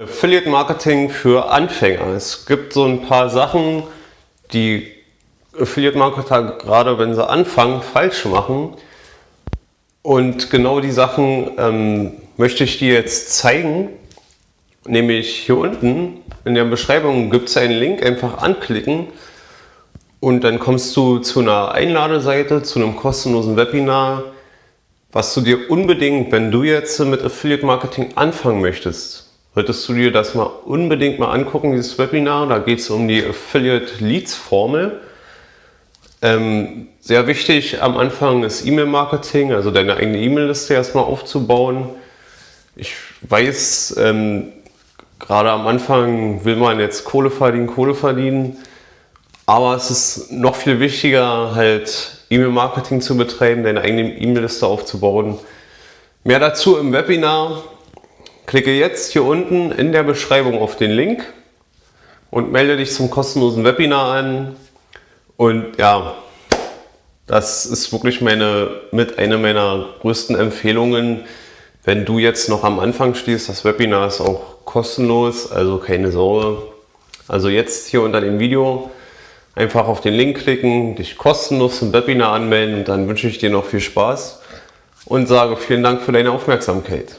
Affiliate Marketing für Anfänger. Es gibt so ein paar Sachen, die Affiliate Marketer gerade wenn sie anfangen falsch machen. Und genau die Sachen ähm, möchte ich dir jetzt zeigen. Nämlich hier unten in der Beschreibung gibt es einen Link, einfach anklicken und dann kommst du zu einer Einladeseite, zu einem kostenlosen Webinar, was du dir unbedingt, wenn du jetzt mit Affiliate Marketing anfangen möchtest, solltest du dir das mal unbedingt mal angucken, dieses Webinar. Da geht es um die Affiliate Leads Formel. Ähm, sehr wichtig am Anfang ist E-Mail-Marketing, also deine eigene E-Mail-Liste erstmal aufzubauen. Ich weiß, ähm, gerade am Anfang will man jetzt Kohle verdienen, Kohle verdienen. Aber es ist noch viel wichtiger, halt E-Mail-Marketing zu betreiben, deine eigene E-Mail-Liste aufzubauen. Mehr dazu im Webinar. Klicke jetzt hier unten in der Beschreibung auf den Link und melde dich zum kostenlosen Webinar an. Und ja, das ist wirklich meine, mit einer meiner größten Empfehlungen. Wenn du jetzt noch am Anfang stehst, das Webinar ist auch kostenlos, also keine Sorge. Also jetzt hier unter dem Video einfach auf den Link klicken, dich kostenlos zum Webinar anmelden und dann wünsche ich dir noch viel Spaß und sage vielen Dank für deine Aufmerksamkeit.